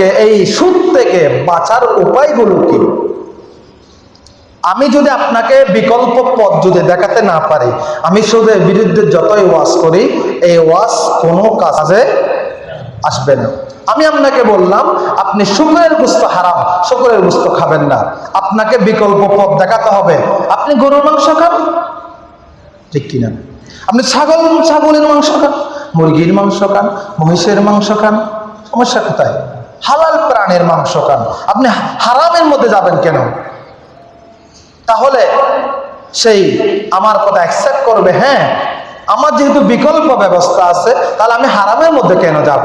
থেকে, এই সুদ থেকে বাঁচার উপায়গুলো কি? আমি যদি আপনাকে বিকল্প পথ যদি দেখাতে না পারি, আমি সুদের বিরুদ্ধে যতই ওয়াজ করি, এই ওয়াজ কোনো কাজে আসবে না। আমি আপনাকে বললাম, আপনি শুকরের গুস্ত হারাম, শুকরের গুস্ত খাবেন না। আপনাকে বিকল্প পথ দেখাতে হবে। আপনি গরুর মাংস খান? ঠিক কিনা? আপনি ছাগল, ছাগলের মাংস খান? মুরগির মাংস খান? মহিষের মাংস খান? সমস্যা কোথায়? হালাল প্রাণের মাংস খান। আপনি হারামের মধ্যে যাবেন কেন? তাহলে সেই আমার কথা অ্যাকসেপ্ট করবে হ্যাঁ আমার যেহেতু বিকল্প ব্যবস্থা আছে, তাহলে আমি হারামের মধ্যে কেন যাব?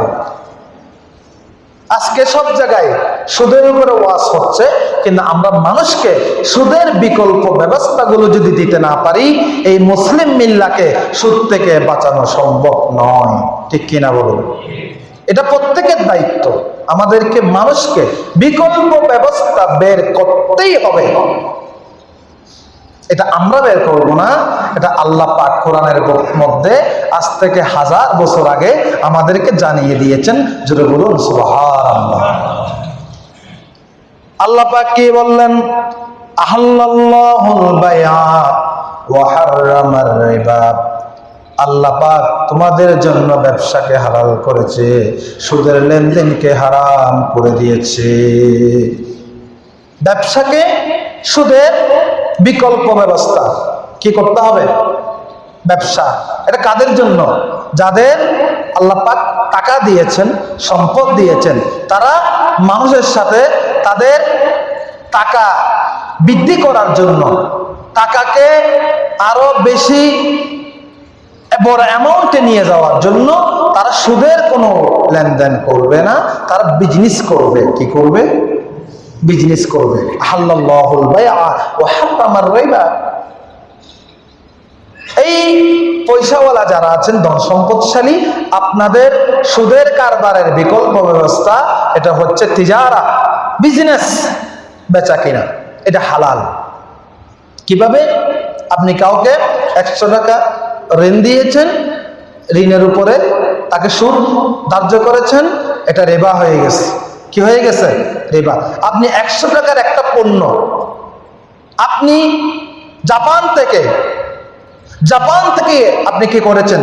আজকে সব জায়গায় সুদের উপরে ওয়াজ হচ্ছে, কিন্তু আমরা মানুষকে সুদের বিকল্প ব্যবস্থাগুলো যদি দিতে না পারি, এই মুসলিম মিল্লাকে সুদ থেকে বাঁচানো সম্ভব নয়। ঠিক কিনা বলুন? এটা প্রত্যেকের দায়িত্ব। আমাদেরকে মানুষকে বিকল্প ব্যবস্থা বের করতেই হবে। এটা আমরা বের করব না, এটা আল্লাহ পাক কোরআনের মধ্যে আজ থেকে হাজার বছর আগে আমাদেরকে জানিয়ে দিয়েছেন। জোরে বলুন আল্লাহ পাক কি বললেন? আহাল্লাল্লাহুল আল্লাহ পাক তোমাদের জন্য ব্যবসাকে হালাল করেছে, সুদের লেনদেনকে হারাম করে দিয়েছে। ব্যবসাকে সুদের বিকল্প ব্যবস্থা কি করতে হবে? ব্যবসা, এটা কাদের জন্য? যাদের আল্লাহ পাক টাকা দিয়েছেন, সম্পদ দিয়েছেন, তারা মানুষের সাথে তাদের টাকা বৃদ্ধি করার জন্য, টাকাকে আরও বেশি বড় অ্যামাউন্টে নিয়ে যাওয়ার জন্য তারা সুদের কোনো লেনদেন করবে না, তারা বিজনেস করবে। কি করবে? বিজনেস করবে। এই পয়সাওয়ালা যারা আছেন ধন সম্পদশালী আপনাদের সুদের কারবারের বিকল্প ব্যবস্থা, এটা হচ্ছে তিজারা বিজনেস বেচা কিনা। এটা হালাল। কীভাবে? আপনি কাউকে একশো টাকা ঋণ দিয়েছেন, ঋণের উপরে তাকে সুদ ধার্য করেছেন, এটা রেবা হয়ে গেছে। কি হয়ে গেছে? রেবা। আপনি একশো টাকার একটা পণ্য, আপনি জাপান থেকে জাপান থেকে আপনি কি করেছেন?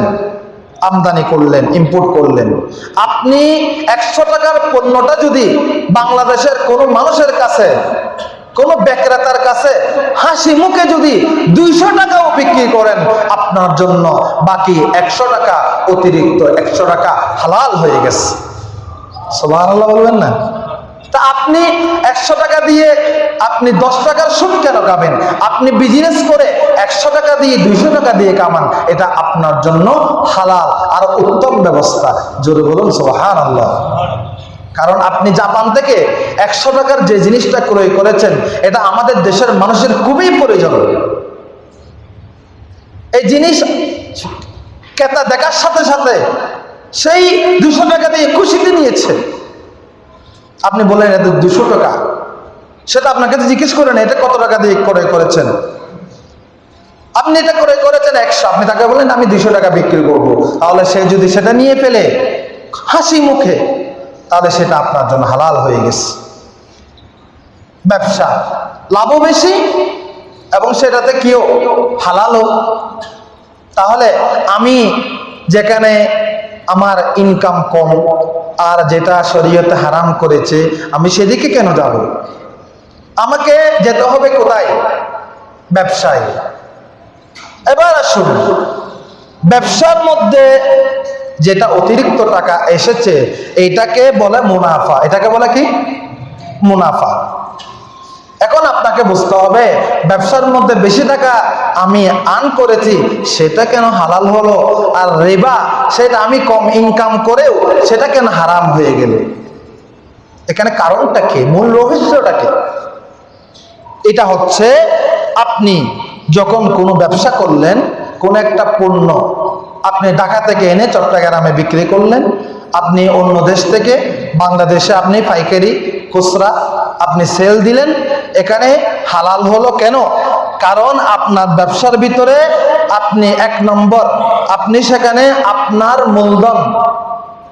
আমদানি করলেন ইম্পোর্ট করলেন। আপনি একশো টাকার পণ্যটা যদি বাংলাদেশের কোনো মানুষের কাছে কোনো বিক্রেতার কাছে হাসি মুখে যদি দুইশো টাকাও বিক্রি করেন, আপনার জন্য বাকি একশো টাকা অতিরিক্ত একশো টাকা হালাল হয়ে গেছে। সবার বলবেন না? তা আপনি একশো টাকা দিয়ে আপনি দশ টাকার সুদ কেন খাবেন আপনি বিজনেস করে একশো টাকা দিয়ে, দুইশো টাকা দিয়ে কামান, এটা আপনার জন্য হালাল আর উত্তম ব্যবস্থা। জোরে বলুন সোহান আল্লাহ কারণ আপনি জাপান থেকে একশো টাকার যে জিনিসটা ক্রয় করেছেন, এটা আমাদের দেশের মানুষের খুবই প্রয়োজন। এই জিনিস ক্রেতা দেখার সাথে সাথে সেই দুশো টাকা দিয়ে খুশিতে নিয়েছে। আপনি বললেন এটা দুশো টাকা। সেটা আপনাকে জিজ্ঞেস করেন, এটা কত টাকা দিয়ে ক্রয় করেছেন? আপনি এটা ক্রয় করেছেন একশো। আপনি তাকে বলেন আমি দুশো টাকা বিক্রি করব। তাহলে সে যদি সেটা নিয়ে ফেলে হাসি মুখে তাহলে সেটা আপনার জন্য হালাল হয়ে গেছে। ব্যবসা লাভও বেশি এবং সেটাতে কেউ হালালও। তাহলে আমি যেখানে আমার ইনকাম কম আর যেটা শরীয়তে হারাম করেছে, আমি সেদিকে কেন যাব? আমাকে যেতে হবে কোথায়? ব্যবসায়। এবার আসুন। ব্যবসার মধ্যে যেটা অতিরিক্ত টাকা এসেছে, এটাকে বলে মুনাফা। এটাকে বলে কি? মুনাফা। এখন আপনাকে বুঝতে হবে, ব্যবসার মধ্যে বেশি টাকা আমি আর্ন করেছি, সেটা কেন হালাল হলো? আর রেবা, সেটা আমি কম ইনকাম করেও সেটা কেন হারাম হয়ে গেল? এখানে কারণটা কি? মূল রহস্যটা কি? এটা হচ্ছে, আপনি যখন কোনো ব্যবসা করলেন, কোন একটা পণ্য আপনি ঢাকা থেকে এনে চট্টগ্রামে বিক্রি করলেন। আপনি অন্য দেশ থেকে, বাংলাদেশে আপনি পাইকারি, খুচরা আপনি সেল দিলেন। এখানে হালাল হলো কেন? কারণ আপনার ব্যবসার ভিতরে আপনি এক নম্বর, আপনি সেখানে আপনার মূলধন,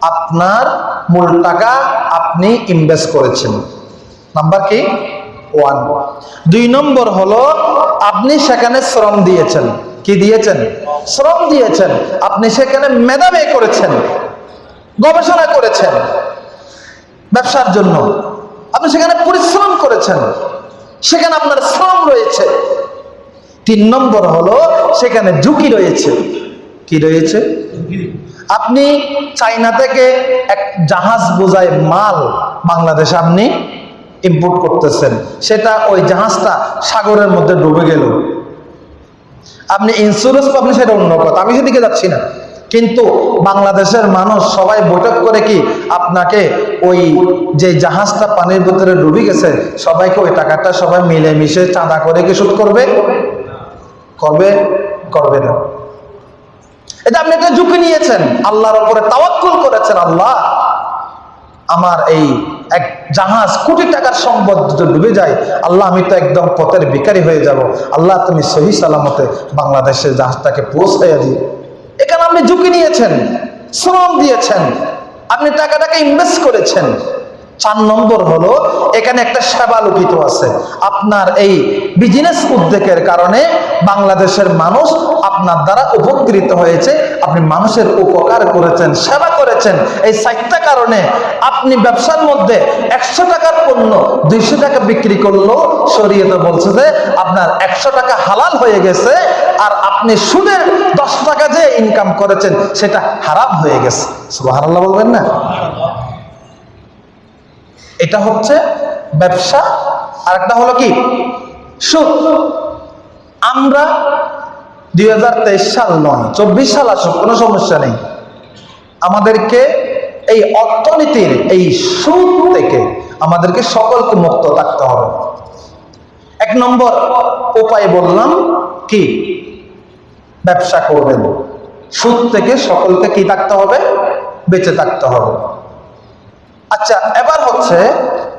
আপনার মূল টাকা আপনি ইনভেস্ট করেছেন। নাম্বার কি? ওয়ান দুই নম্বর হলো, আপনি সেখানে শ্রম দিয়েছেন। কি দিয়েছেন? শ্রম দিয়েছেন। আপনি সেখানে মেধা ব্যয় করেছেন, গবেষণা করেছেন ব্যবসার জন্য। আপনি সেখানে পরিশ্রম করেছেন, সেখানে আপনার শ্রম রয়েছে। তিন নম্বর হলো, সেখানে ঝুঁকি রয়েছে। কি রয়েছে? আপনি চাইনা থেকে এক জাহাজ বোঝায় মাল বাংলাদেশে আপনি ইম্পোর্ট করতেছেন। সেটা ওই জাহাজটা সাগরের মধ্যে ডুবে গেল। আপনি ইন্স্যুরেন্স পাবেন সেটা অন্য কথা। আমি সেদিকে যাচ্ছি না। কিন্তু বাংলাদেশের মানুষ সবাই বৈঠক করে কি আপনাকে ওই যে জাহাজটা পানির ভিতরে ডুবে গেছে, সবাইকে ওই টাকাটা সবাই মিলে মিশে চাঁদা করে কি শুধ করবে? করবে? করবে না। এটা আপনি একটা ঝুঁকি নিয়েছেন। আল্লাহর উপরে তাওয়াক্কুল করেছেন আল্লাহ। আমার এই এক জাহাজ কোটি টাকার সম্পদ ডুবে যায়, আল্লাহ, আমি তো একদম পথের ভিখারি হয়ে যাব। আল্লাহ, তুমি সহি সালামতে বাংলাদেশের জাহাজটাকে পৌঁছাইয়া দিও এখানে আপনি ঝুঁকি নিয়েছেন, শ্রম দিয়েছেন, আপনি টাকাটাকে ইনভেস্ট করেছেন। চার নম্বর হলো, এখানে একটা সেবা লুকিত আছে। আপনার এই বিজনেস উদ্যোগের কারণে বাংলাদেশের মানুষ আপনার দ্বারা উপকৃত হয়েছে, আপনি মানুষের উপকার করেছেন, সেবা করেছেন এই চারটা কারণে আপনি ব্যবসার মধ্যে একশো টাকার পণ্য দুইশো টাকা বিক্রি করল শরীয়তে বলছে যে আপনার একশো টাকা হালাল হয়ে গেছে আর আপনি সুদের দশ টাকা যে ইনকাম করেছেন, সেটা হারাম হয়ে গেছে। সুবহানাল্লাহ বলবেন না? এটা হচ্ছে ব্যবসা আর একটা হলো কি? সুদ আমরা দুই হাজার তেইশ সাল নয়, চব্বিশ সাল আসুক, কোনো সমস্যা নেই। আমাদেরকে এই অর্থনীতির এই সুদ থেকে আমাদেরকে সকলকে মুক্ত থাকতে হবে। এক নম্বর উপায় বললাম কি? ব্যবসা করবেন। সুদ থেকে সকলকে কি থাকতে হবে? বেঁচে থাকতে হবে। আচ্ছা এবার হচ্ছে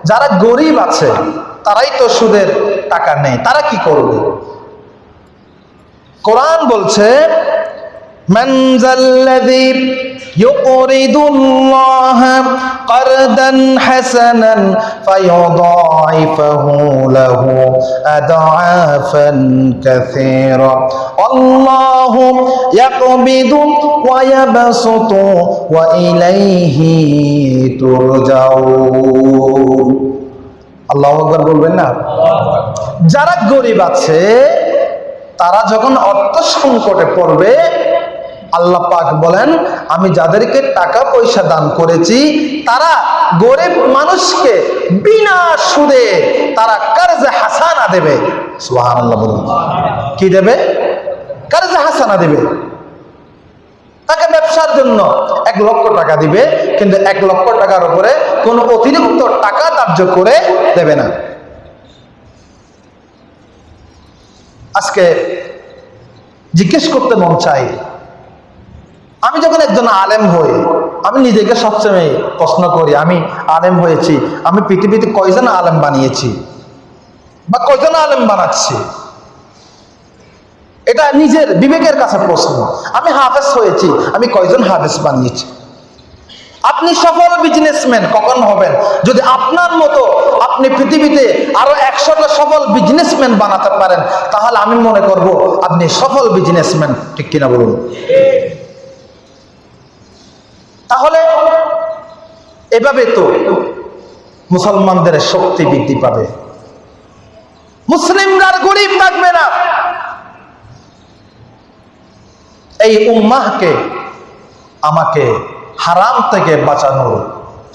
যারা গরিব আছে, তারাই তো সুদের টাকা নেই, তারা কি করবে? কোরআন বলছে من ذا الذي يقرض الله قرضا حسنا فيضاعفه له أضعافا كثيرا الله يقبض ويبسط وإليه ترجعون আল্লাহ আকবর বলবেন না যারা গরিব আছে তারা যখন অর্থ সংকটে পড়বে আল্লাহ পাক বলেন, আমি যাদেরকে টাকা পয়সা দান করেছি, তারা গরিব মানুষকে বিনা সুদে তারা কার্জে হাসানা দেবে। কি দেবে? কার্জে হাসানা দেবে। তাকে ব্যবসার জন্য এক লক্ষ টাকা দিবে, কিন্তু এক লক্ষ টাকার উপরে কোনো অতিরিক্ত টাকা ধার্য করে দেবে না। আজকে জিজ্ঞেস করতে মন চাই আমি যখন একজন আলেম হই, আমি নিজেকে সবসময় প্রশ্ন করি, আমি আলেম হয়েছি, আমি পৃথিবীতে কয়জন আলেম বানিয়েছি বা কয়জন আলেম বানাচ্ছি? এটা নিজের বিবেকের কাছে প্রশ্ন। আমি হাফেজ হয়েছি, আমি কয়জন হাফেজ বানিয়েছি? আপনি সফল বিজনেসম্যান কখন হবেন? যদি আপনার মতো আপনি পৃথিবীতে আরও একশোটা সফল বিজনেসম্যান বানাতে পারেন, তাহলে আমি মনে করব আপনি সফল বিজনেসম্যান ঠিক কিনা বলুন? তাহলে এভাবে তো মুসলমানদের শক্তি বৃদ্ধি পাবে। মুসলিমরা গরিব থাকবে না। এই উম্মাহকে, আমাকে হারাম থেকে বাঁচানোর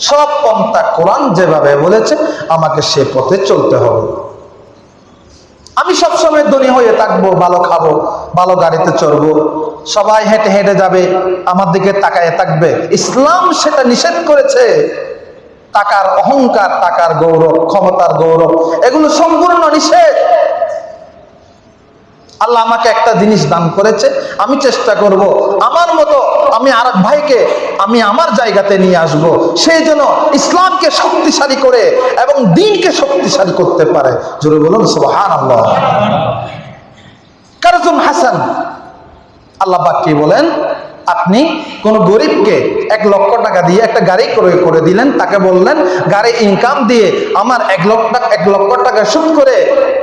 সব পন্থা কোরআন যেভাবে বলেছে, আমাকে সে পথে চলতে হবে। আমি সবসময় ধনী হয়ে থাকব, ভালো খাব, ভালো গাড়িতে চড়বো সবাই হেঁটে হেঁটে যাবে, আমার দিকে তাকায় থাকবে। ইসলাম সেটা নিষেধ করেছে। টাকার অহংকার, টাকার গৌরব, ক্ষমতার গৌরব, এগুলো সম্পূর্ণ নিষেধ। আল্লাহ আমাকে একটা জিনিস দান করেছে, আমি চেষ্টা করব। আমার মতো আমি আর ভাইকে আমি আমার জায়গাতে নিয়ে আসব। সেই জন্য ইসলামকে শক্তিশালী করে এবং দিনকে শক্তিশালী করতে পারে। জোরে বলুন আল্লাহ কারজুম হাসান আল্লাহ কি বলেন? আপনি কোন গরিবকে এক লক্ষ টাকা দিয়ে একটা গাড়ি ক্রয় করে দিলেন, তাকে বললেন, গাড়ি ইনকাম দিয়ে আমার এক লক্ষ টাকা, এক লক্ষ টাকা সুদ করে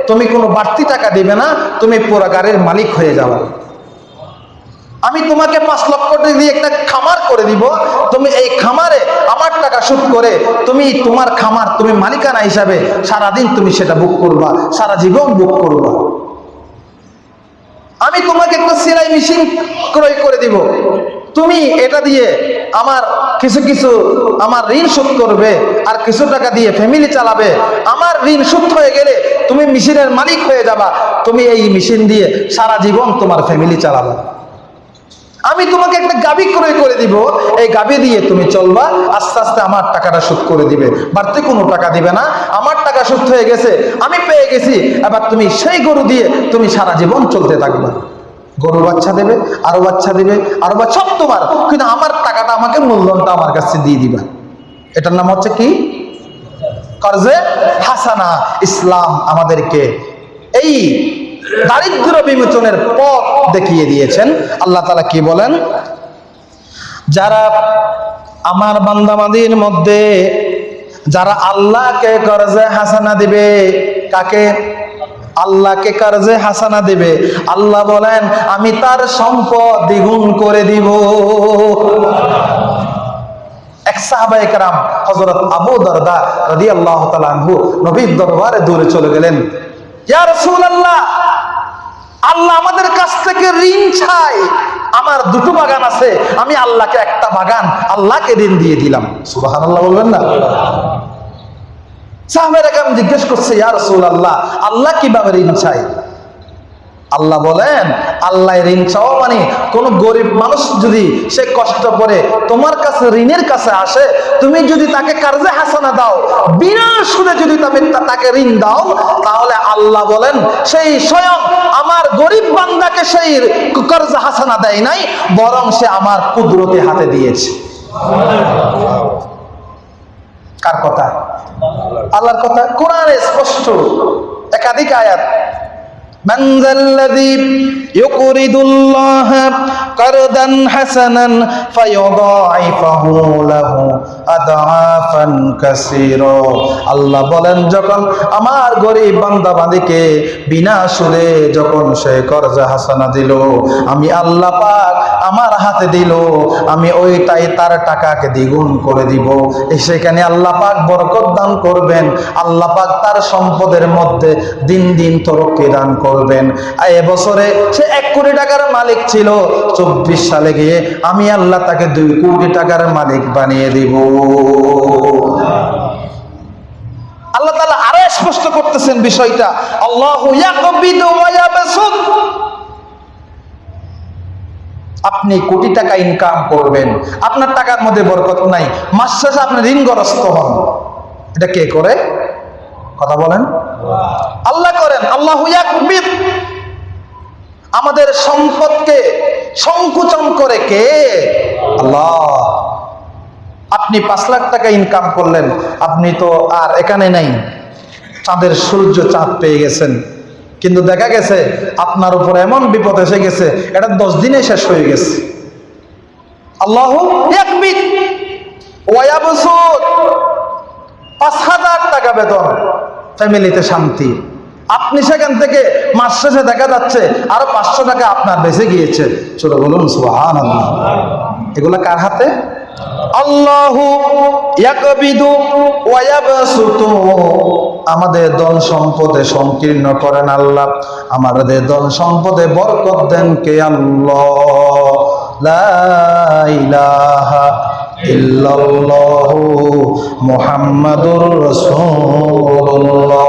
তুমি কোনো বাড়তি টাকা দিবে না, তুমি পুরো গাড়ির মালিক হয়ে যাবে আমি তোমাকে পাঁচ লক্ষ টাকা দিয়ে একটা খামার করে দিব, তুমি এই খামারে আমার টাকা সুদ করে তুমি তোমার খামার, তুমি মালিকানা হিসাবে সারাদিন তুমি সেটা বুক করবা, সারা জীবন বুক করবা। আমি তোমাকে একটা সেলাই মেশিন ক্রয় করে দিব। তুমি এটা দিয়ে আমার কিছু কিছু আমার ঋণ শোধ করবে আর কিছু টাকা দিয়ে ফ্যামিলি চালাবে। আমার ঋণ শোধ হয়ে গেলে তুমি মেশিনের মালিক হয়ে যাবা। তুমি এই মেশিন দিয়ে সারা জীবন তোমার ফ্যামিলি চালাবে। আমি তোমাকে একটা গাবি ক্রয় করে দিব। এই গাবি দিয়ে তুমি চলবা, আস্তে আস্তে আমার টাকাটা শোধ করে দিবে। বাড়তি কোনো টাকা দিবে না। আমার টাকা শোধ হয়ে গেছে, আমি পেয়ে গেছি। এবার তুমি সেই গরু দিয়ে তুমি সারা জীবন চলতে থাকবা। গরু বাচ্চা দেবে, আরও বাচ্চা দেবে, আরও বাচ্চা সব তোমার। কিন্তু আমার টাকাটা, আমাকে মূলধনটা আমার কাছে দিয়ে দিবা। এটার নাম হচ্ছে কি? কর্জে হাসানা। ইসলাম আমাদেরকে এই দারিদ্র বিমোচনের পথ দেখিয়ে দিয়েছেন। আল্লাহ তালা কি বলেন? যারা আমার বান্দামাদির মধ্যে, যারা আল্লাহকে কর্জে হাসানা দিবে, কাকে? আল্লাহকে কর্জে হাসানা দিবে। আল্লাহ বলেন, আমি তার সম্পদ দ্বিগুণ করে দিব। এক নবীর দরবারে দৌড়ে চলে গেলেন। ইয়া রাসূলুল্লাহ! আল্লাহ আমাদের কাছ থেকে ঋণ চাই আমার দুটো বাগান আছে, আমি আল্লাহকে একটা বাগান, আল্লাহকে ঋণ দিয়ে দিলাম। সুবাহ আল্লাহ বলবেন না? সাহাবের জিজ্ঞেস করছে, ইয়া রাসূলুল্লাহ, আল্লাহ কীভাবে ঋণ চাই আল্লাহ বলেন, আল্লাহ ঋণ চাওয়া মানে কোন গরিব মানুষ যদি সে কষ্ট করে তোমার কাছে ঋণের কাছে আসে, তুমি যদি তাকে কার্যে হাসানা দাও, বিনা সুদে যদি তুমি তাকে ঋণ দাও, তাহলে আল্লাহ বলেন, সেই স্বয়ং আমার গরিব বান্দাকে সেই কর্জে হাসানা দেয় নাই, বরং সে আমার কুদরতি হাতে দিয়েছে। কার কথা? আল্লাহর কথা? কোরআনে স্পষ্ট, একাধিক আয়াত। من ذا الذي يقرض الله قرضا حسنا فيضاعفه له أضعافا كثيرا আল্লাহ বলেন যখন আমার গরিব বান্দা বান্দিকে বিনা সুদে যখন সে কর্জা হাসানা দিল আমি আল্লাহ পাক আমার হাতে দিল, আমি ওইটাই তার টাকাকে দ্বিগুণ করে দিব। সেখানে আল্লাহ পাক বরকত দান করবেন, আল্লাহ পাক তার সম্পদের মধ্যে দিন দিন তরক্কি দান করবেন। এবছরে সে এক কোটি টাকার মালিক ছিল, চব্বিশ সালে গিয়ে আমি আল্লাহ তাকে দুই কোটি টাকার মালিক বানিয়ে দিব। আল্লাহ তাআলা আরও স্পষ্ট করতেছেন বিষয়টা। আল্লাহু আপনি কোটি টাকা ইনকাম করবেন। আপনার টাকার মধ্যে বরকত নাই। মাস শেষে আপনি ঋণগ্রস্ত হন। এটা কে করে? কথা বলেন। আল্লাহ করেন। আল্লাহ আমাদের সম্পদকে সংকুচন করে কে? আল্লাহ। আপনি পাঁচ লাখ টাকা ইনকাম করলেন। আপনি তো আর এখানে নাই। চাঁদের সূর্য চাঁদ পেয়ে গেছেন। কিন্তু দেখা গেছে আপনার উপর এমন বিপদ এসে গেছে, এটা দশ দিনে শেষ হয়ে গেছে। আল্লাহ পাঁচ হাজার টাকা বেতন, ফ্যামিলিতে শান্তি। আপনি সেখান থেকে মাস শেষে দেখা যাচ্ছে আরও পাঁচশো টাকা আপনার বেঁচে গিয়েছে। ছোট বলুন সুহান এগুলা কার হাতে? আল্লাহু আমাদের ধন সম্পদে সংকীর্ণ করেন আল্লাহ। আমাদের ধন সম্পদে বরকত দেন কে আল্লাহ? মুহাম্মাদুর রাসূলুল্লাহ।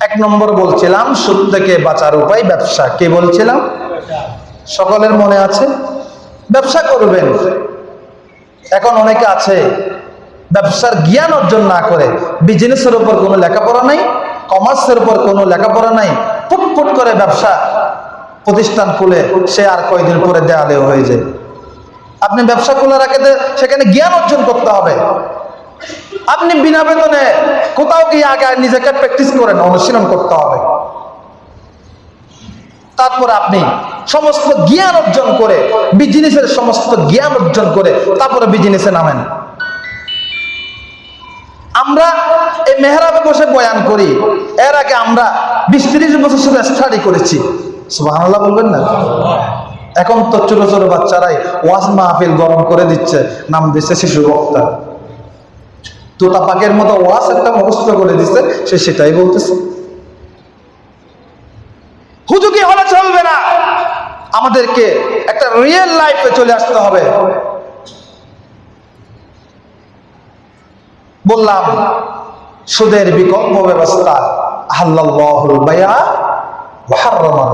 এক নম্বর বলছিলাম, সুদ থেকে বাঁচার উপায় ব্যবসা। কে বলছিলাম? সকলের মনে আছে? ব্যবসা করবেন। এখন অনেকে আছে ব্যবসার জ্ঞান অর্জন না করে বিজনেসের উপর কোনো লেখাপড়া নাই কমার্সের উপর কোনো লেখাপড়া নাই, ফুটফুট করে ব্যবসা প্রতিষ্ঠান খুলে সে আর কয়দিন পরে দেয়ালেও হয়ে যায়। আপনি ব্যবসা খোলা রাখে সেখানে জ্ঞান অর্জন করতে হবে। আপনি বিনা বেতনে কোথাও গিয়ে আগে নিজেকে প্র্যাকটিস করেন, অনুশীলন করতে হবে। তারপর আপনি সমস্ত জ্ঞান অর্জন করে বিজনেসের সমস্ত জ্ঞান অর্জন করে তারপরে বিজনেসে নামেন। আমরা এই মেহরাবে বসে বয়ান করি। এর আগে আমরা বিশ ত্রিশ বছর শুধু স্টাডি করেছি। সুবহানাল্লাহ বলবেন না? এখন তো ছোট ছোট বাচ্চারাই ওয়াজ মাহফিল গরম করে দিচ্ছে, নাম দিচ্ছে শিশু বক্তা। তোতা পাকের মতো ওয়াজ একটা মুখস্থ করে দিচ্ছে, সে সেটাই বলতেছে। হুজুকি হলে চলবে না। আমাদেরকে একটা রিয়েল লাইফে চলে আসতে হবে। বললাম, সুদের বিকল্প ব্যবস্থা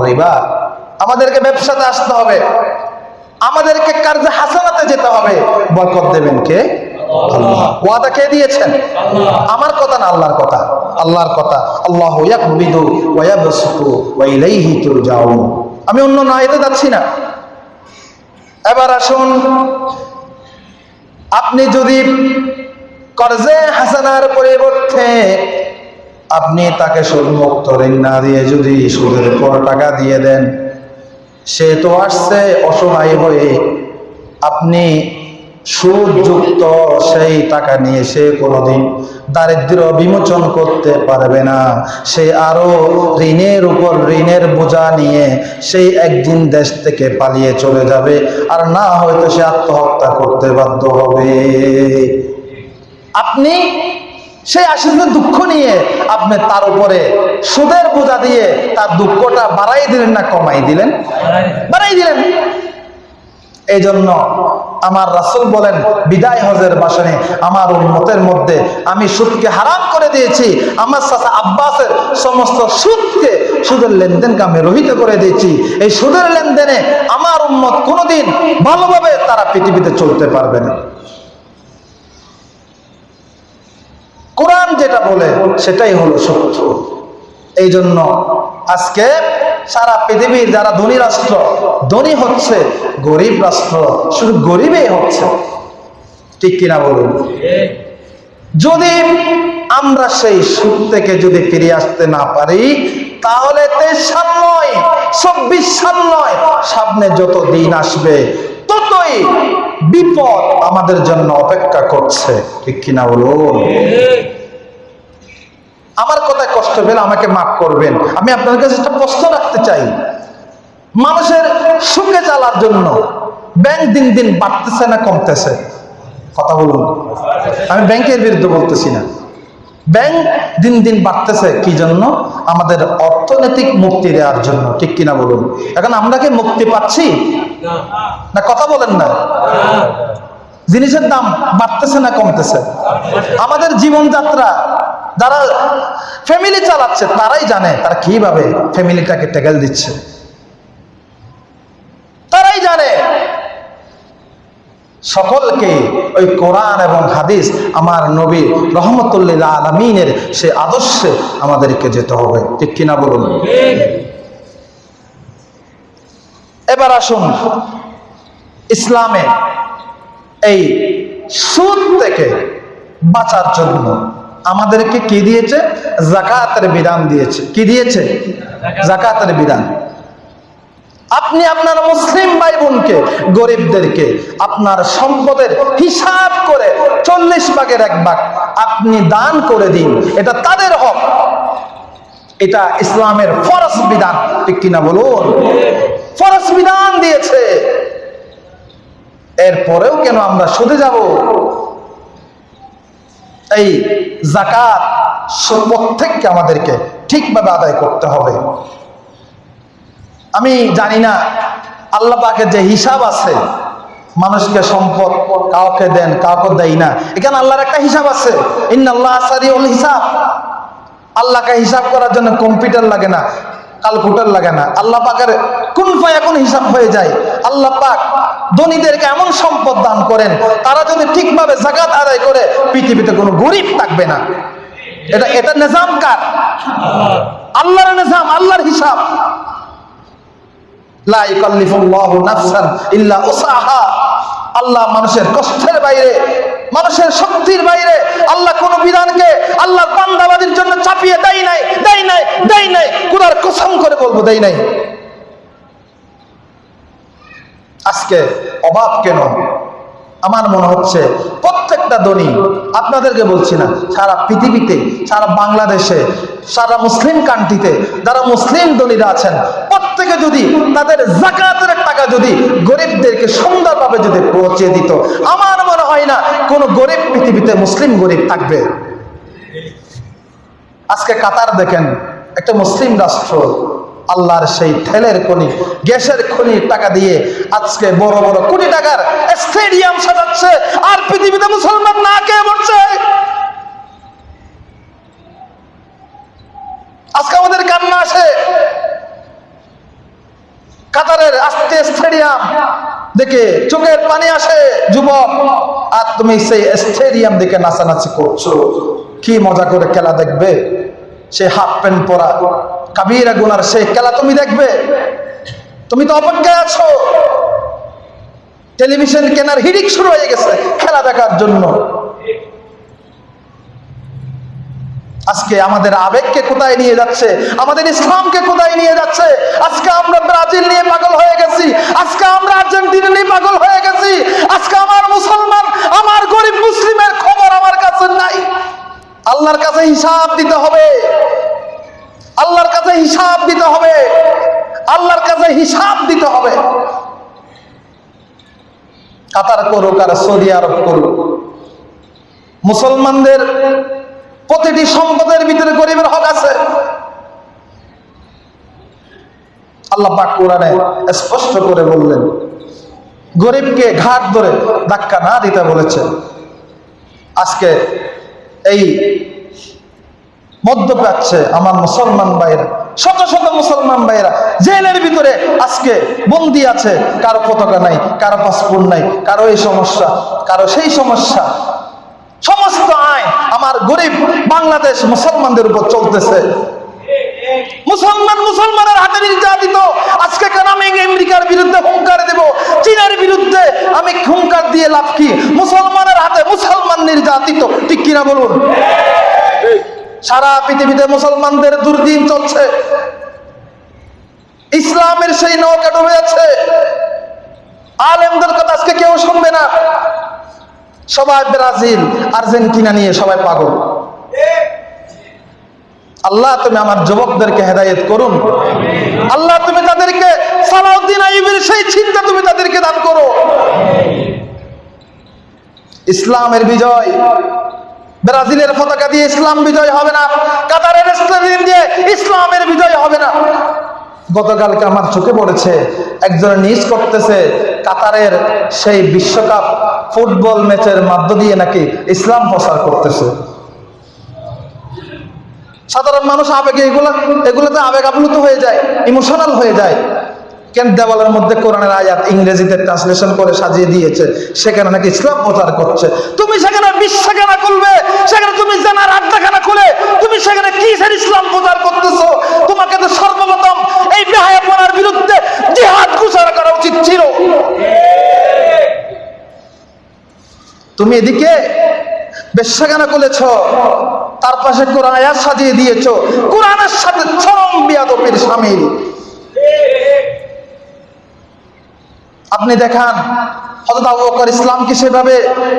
রিবা। আমাদেরকে ব্যবসাতে আসতে হবে। আমাদেরকে কার্যে হাসানাতে যেতে হবে। বরকত দেবেন কে? কে দিয়েছেন? আমার কথা না কথা? আল্লাহর কথা। আল্লাহ আমি অন্য নাইতে যাচ্ছি না। এবার আসুন, আপনি যদি কর্জে হাসানার পরিবর্তে আপনি তাকে সুদমুক্ত ঋণ না দিয়ে যদি সুদের উপর টাকা দিয়ে দেন, সে তো আসছে অসহায় হয়ে। আপনি সুদযুক্ত সেই টাকা নিয়ে সে কোনোদিন দারিদ্র বিমোচন করতে পারবে না। সে আরও ঋণের উপর ঋণের বোঝা নিয়ে সেই একদিন দেশ থেকে পালিয়ে চলে যাবে, আর না হয়তো সে আত্মহত্যা করতে বাধ্য হবে। আপনি সেই আশীর্বাদ দুঃখ নিয়ে আপনি তার উপরে সুদের বোঝা দিয়ে তার দুঃখটা বাড়াই দিলেন না কমাই দিলেন? বাড়াই দিলেন। এই জন্য আমার রাসুল বলেন বিদায় হজের বাসনে আমার উন্মতের মধ্যে আমি সুদকে হারাম করে দিয়েছি আমার চাচা আব্বাসের সমস্ত সুদকে সুদের লেনদেনকে আমি রহিত করে দিয়েছি। এই সুদের লেনদেনে আমার উন্মত কোনোদিন ভালোভাবে তারা পৃথিবীতে চলতে পারবে না। কোরআন যেটা বলে, সেটাই হলো সত্য। এই জন্য আজকে সারা পৃথিবীর যারা ধনী রাষ্ট্র, ধনী হচ্ছে, গরিব রাষ্ট্র, শুধু গরিবই হচ্ছে। ঠিক কিনা বলুন? যদি আমরা সেই সুখ থেকে যদি ফিরে আসতে না পারি, তাহলে তেইশ সাল নয়, চব্বিশ সাল নয়, সামনে যত দিন আসবে ততই বিপদ আমাদের জন্য অপেক্ষা করছে। ঠিক কিনা বলুন? আমার কথায় কষ্ট পেলে আমাকে মাফ করবেন। আমি আপনার কাছে একটা প্রশ্ন রাখতে চাই। মানুষের সুখে চালার জন্য ব্যাংক দিন দিন বাড়তেছে না কমতেছে? কথা বলুন। আমি ব্যাংকের বিরুদ্ধে বলতেছি না। ব্যাংক দিন দিন বাড়তেছে, কি জন্য? আমাদের অর্থনৈতিক মুক্তি দেওয়ার জন্য, ঠিক কিনা বলুন? এখন আমরা কি মুক্তি পাচ্ছি? না, কথা বলেন না। জিনিসের দাম বাড়তেছে না কমতেছে? আমাদের জীবনযাত্রা, যারা ফ্যামিলি চালাচ্ছে, তারাই জানে, তারা কীভাবে ফ্যামিলিটাকে টেকেল দিচ্ছে তারাই জানে সকলকে ওই কোরআন এবং হাদিস আমার নবী রহমতুল্লিল্লাহ আলমিনের সে আদর্শে আমাদেরকে যেতে হবে। ঠিক কিনা বলুন? এবার আসুন ইসলামে এই সুদ থেকে বাঁচার জন্য। আমাদেরকে কি দিয়েছে? জাকাতের বিধান দিয়েছে। কি দিয়েছে? জাকাতের বিধান। আপনি আপনার মুসলিম ভাই বোনকে গরিবদেরকে আপনার সম্পদের হিসাব করে চল্লিশ ভাগের এক ভাগ আপনি দান করে দিন। এটা তাদের হক। এটা ইসলামের ফরজ বিধান। ঠিক কিনা বলুন? ফরজ বিধান দিয়েছে। এরপরেও কেন আমরা সুদে যাব? এই জাকাত প্রত্যেককে আমাদেরকে ঠিকভাবে আদায় করতে হবে। আমি জানি না, আল্লাহ পাকের যে হিসাব আছে, মানুষকে সম্পদ কাউকে দেন, কাউকে দেয় না। এখানে আল্লাহর একটা হিসাব আছে ইন আল্লাহ হিসাব। আল্লাহকে হিসাব করার জন্য কম্পিউটার লাগে না, কালকুটার লাগে না। আল্লাহ পাকের কোন ফায় এখন হিসাব হয়ে যায়। আল্লাহ পাক ধনীদেরকে এমন সম্পদ দান করেন, তারা যদি ঠিকভাবে জাকাত আদায় করে, পৃথিবীতে কোনো গরিব থাকবে না। এটা এটা নিজাম কার? আল্লাহর নিজাম, আল্লাহর হিসাব। আল্লাহ মানুষের কষ্টের বাইরে, মানুষের শক্তির বাইরে, আল্লাহ কোন বিধানকে আল্লাহ বান্দাবাদের জন্য চাপিয়ে দেয় নাই দেয় নাই দেয় নাই, কুরার কসম করে বলব দেয় নাই। আজকে অভাব কেন? আমার মনে হচ্ছে প্রত্যেকটা ধনী, আপনাদেরকে বলছি না, সারা পৃথিবীতে, সারা বাংলাদেশে, সারা মুসলিম কান্ট্রিতে যারা মুসলিম ধনীরা আছেন, প্রত্যেকে যদি তাদের জাকাতের টাকা যদি গরিবদেরকে সুন্দরভাবে যদি পৌঁছে দিত, আমার মনে হয় না কোনো গরিব পৃথিবীতে মুসলিম গরিব থাকবে। আজকে কাতার দেখেন, একটা মুসলিম রাষ্ট্র আল্লাহর সেই তেলের খনি, গ্যাসের খনি টাকা দিয়ে আজকে বড় বড় কোটি টাকার স্টেডিয়াম সাজাচ্ছে আর পৃথিবীতে মুসলমান না কে বলছে আজকে আমাদের কান্না আসে। কাতারের আস্তে স্টেডিয়াম দেখে চোখের পানি আসে, যুবক, আর তুমি সেই স্টেডিয়াম দেখে নাচানাচি করছ। কি মজা করে খেলা দেখবে? সে হাফ প্যান্ট পরা। কাবিরা গুনার সেই খেলা তুমি দেখবে? তুমি তো অপেক্ষায় আছো। টেলিভিশন কেনার হিডিক শুরু হয়ে গেছে খেলা দেখার জন্য। আজকে আমাদের আবেগকে কোথায় নিয়ে যাচ্ছে? আমাদের ইসলামকে কোথায় নিয়ে যাচ্ছে? আজকে আমরা ব্রাজিল নিয়ে পাগল হয়ে গেছি। আজকে আমরা আর্জেন্টিনা নিয়ে পাগল হয়ে গেছি। আজকে আমার মুসলমান, আমার গরিব মুসলিমের খবর আমার কাছে নাই। আল্লাহর কাছে হিসাব দিতে হবে। কাছে হিসাব দিতে হবে। আল্লাহর কাছে হিসাব দিতে হবে। কাতার করুক আর সৌদি আরব করুক। মুসলমানদের প্রতিটি সম্পদের ভিতরে গরিবের হক আছে। আল্লাহ পাক কোরআনে স্পষ্ট করে বললেন, গরিবকে ঘাট ধরে ধাক্কা না দিতে বলেছেন আজকে এই মধ্যপ্রাচ্যে আমার মুসলমান ভাইয়েরা শত শত মুসলমান ভাইয়েরা, জেলের ভিতরে আজকে বন্দি আছে, কারও পতাকা নাই, কারও পাসপোর্ট নাই, কারও এই সমস্যা, কারও সেই সমস্যা। সমস্ত আইন আমার গরিব বাংলাদেশ মুসলমানদের উপর চলতেছে। মুসলমান মুসলমানের হাতে নির্যাতিত। আজকে কেন আমি আমেরিকার বিরুদ্ধে হুঙ্কার দেব? চীনের বিরুদ্ধে আমি হুঙ্কার দিয়ে লাভ কি? মুসলমানের হাতে মুসলমান নির্যাতিত। ঠিক কিনা বলুন? সারা পৃথিবীতে মুসলমানদের দুর্দিন চলছে। ইসলামের সেই নৌকা ডুবে আছে। আলেমদের কথা আজকে কেউ শুনবে না। সবাই ব্রাজিল, আর্জেন্টিনা নিয়ে সবাই পাগল। আল্লাহ, তুমি আমার যুবকদেরকে হেদায়েত করুন। আল্লাহ, তুমি তাদেরকে সালাউদ্দিন আইবের সেই চিন্তা তুমি তাদেরকে দান করো। ইসলামের বিজয় ব্রাজিলের পতাকা দিয়ে ইসলাম বিজয় হবে না, কাতারের স্টেডিয়াম দিয়ে ইসলামের বিজয় হবে না। গতকালকে আমার চোখে পড়েছে, একজন নিউজ করতেছে, কাতারের সেই বিশ্বকাপ ফুটবল ম্যাচের মাধ্য দিয়ে নাকি ইসলাম প্রচার করতেছে। সাধারণ মানুষ আবেগে এগুলো এগুলোতে আবেগ আপ্লুত হয়ে যায় ইমোশনাল হয়ে যায়। কেন দেওয়ালের মধ্যে কোরআনের আয়াত ইংরেজিতে ট্রান্সলেশন করে সাজিয়ে দিয়েছে, সেখানে নাকি ইসলাম প্রচার করছে। তুমি সেখানে বিশ্বাখানা খুলবে, সেখানে তুমি জানার আড্ডাখানা খুলে, তুমি সেখানে কিসের ইসলাম প্রচার করতেছো? তোমাকে তো সর্বপ্রথম এই বেহায়াপনার বিরুদ্ধে জিহাদ ঘোষণা করা উচিত ছিল। তুমি এদিকে বেশ্যাখানা করেছ তার পাশে কোরআন আয়াত সাজিয়ে দিয়েছ, কোরআনের সাথে চরম বিয়াদপির সামিল। আপনি দেখান হজরত আবু বকর ইসলামকে সেভাবে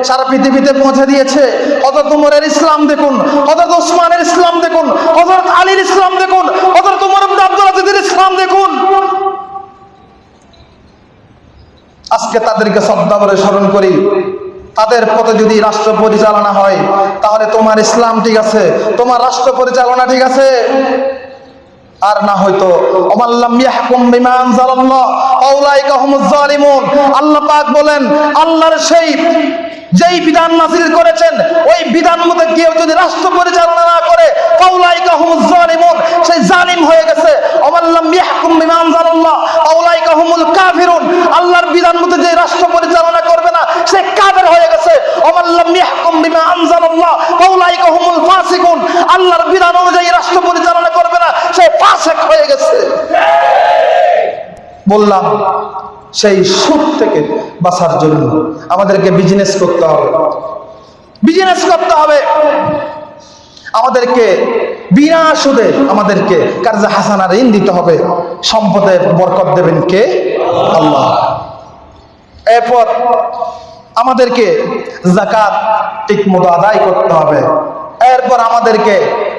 সারা পৃথিবীতে পৌঁছে দিয়েছে। হজরত উমরের ইসলাম দেখুন হজরত ওসমানের ইসলাম দেখুন হজরত আলীর ইসলাম দেখুন হজরত উমর আব্দুল আজিজের ইসলাম দেখুন। আজকে তাদেরকে শ্রদ্ধা করে স্মরণ করি। তাদের পথে যদি রাষ্ট্র পরিচালনা হয়, তাহলে তোমার ইসলাম ঠিক আছে, তোমার রাষ্ট্র পরিচালনা ঠিক আছে। আর না হয়তো। আল্লাহ পাক বলেন আল্লাহর সেই যেই বিধান নাজিল করেছেন, ওই বিধান মতো কেউ যদি রাষ্ট্র পরিচালনা না করে সেই জালিম হয়ে গেছে। আল্লাহর বিধান মতো যে রাষ্ট্র পরিচালনা করবে না, সে কাফের হয়ে গেছে। আল্লাহর বিধান অনুযায়ী রাষ্ট্র পরিচালনা করবে না, সে ফাসেক হয়ে গেছে। বললাম সেই সুদ থেকে বাঁচার জন্য আমাদেরকে বিজনেস করতে হবে। বিজনেস করতে হবে। আমাদেরকে বিনা সুদে আমাদেরকে কার্যা হাসানা ঋণ দিতে হবে। সম্পদের বরকত দেবেন কে? আল্লাহ। এরপর আমাদেরকে জাকাত ঠিক মতো আদায় করতে হবে। এরপর আমাদেরকে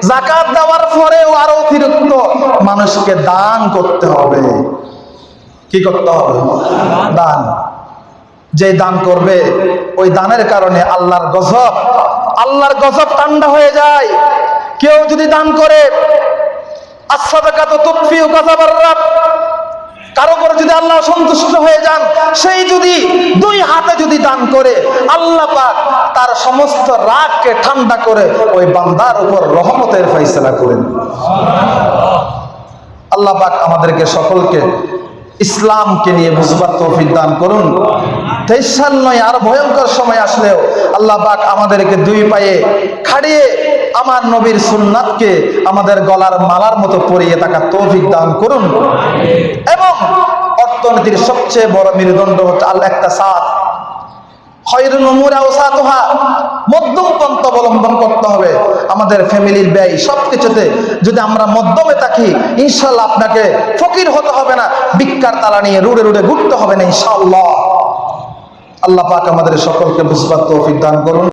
জাকাত দেওয়ার পরেও আরও অতিরিক্ত মানুষকে দান করতে হবে। কি করতে হবে? দান। যে দান করবে, ওই দানের কারণে আল্লাহর গজব আল্লাহর গজব ঠান্ডা হয়ে যায়। কেউ যদি দান করে কারও উপর যদি আল্লাহ সন্তুষ্ট হয়ে যান, সেই যদি দুই হাতে যদি দান করে, আল্লাহ তার সমস্ত রাগকে ঠান্ডা করে ওই বান্দার উপর রহমতের ফয়সালা করেন। আল্লাহ পাক আমাদেরকে সকলকে ইসলামকে নিয়ে বুঝবার তৌফিক দান করুন। তেইশ সাল নয় আর ভয়ঙ্কর সময় আসলেও আল্লাহ পাক আমাদেরকে দুই পায়ে খাড়িয়ে আমার নবীর সুন্নাতকে আমাদের গলার মালার মতো পরিয়ে থাকা তৌফিক দান করুন। এবং অর্থনীতির সবচেয়ে বড় মেরুদণ্ড হচ্ছে আল্লাহ একটা সাথ মধ্যম অবলম্বন করতে হবে। আমাদের ফ্যামিলির ব্যয় যদি আমরা মধ্যমে থাকি আপনাকে ফকির হতে হবে না, ভিক্ষার তালা নিয়ে রুড়ে রুড়ে ঘুরতে হবে না ইনশাল্লাহ আল্লাহ পাক আমাদের সকলকে বুঝবার তো দান করুন।